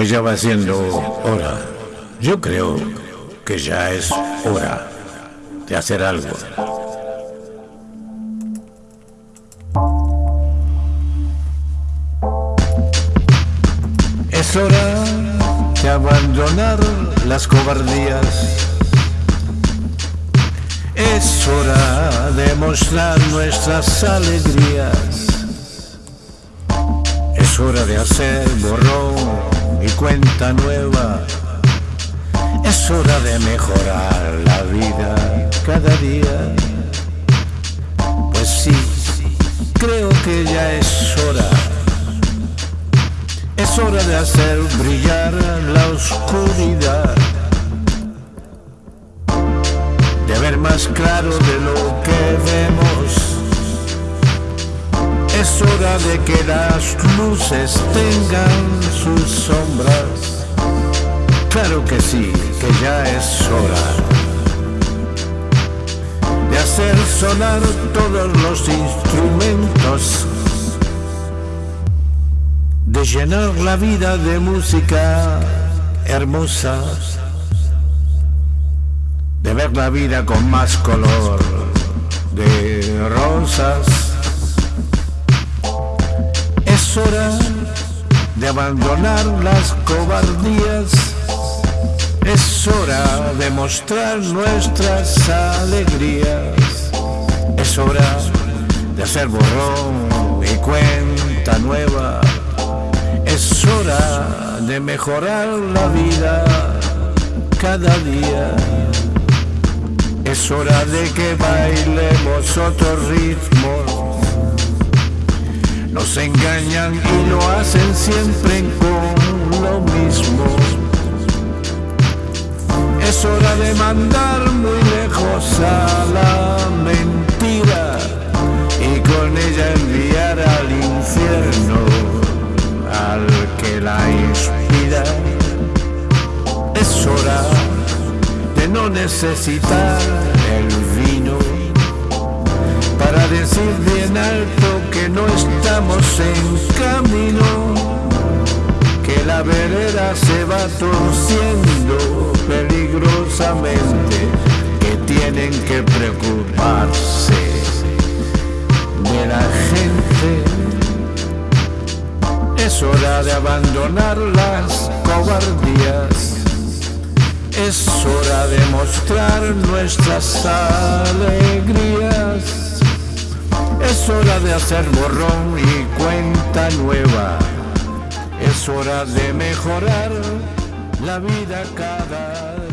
Pues ya va siendo hora. Yo creo que ya es hora de hacer algo. Es hora de abandonar las cobardías. Es hora de mostrar nuestras alegrías. Es hora de hacer borrón nueva. Es hora de mejorar la vida cada día. Pues sí, creo que ya es hora. Es hora de hacer brillar la oscuridad. De ver más claro de lo que vemos. Es hora de que las luces tengan sus sombras. Que sí, que ya es hora de hacer sonar todos los instrumentos, de llenar la vida de música hermosa, de ver la vida con más color, de rosas. Es hora de abandonar las cobardías es hora de mostrar nuestras alegrías. Es hora de hacer borrón y cuenta nueva. Es hora de mejorar la vida cada día. Es hora de que bailemos otro ritmo. Nos engañan y lo hacen siempre con lo mismo. Es hora de mandar muy lejos a la mentira y con ella enviar al infierno al que la inspira. Es hora de no necesitar el vino para decir bien alto que no estamos en camino la vereda se va torciendo peligrosamente, que tienen que preocuparse de la gente. Es hora de abandonar las cobardías. Es hora de mostrar nuestras alegrías. Es hora de hacer borrón y cuenta nueva. Es hora de mejorar la vida cada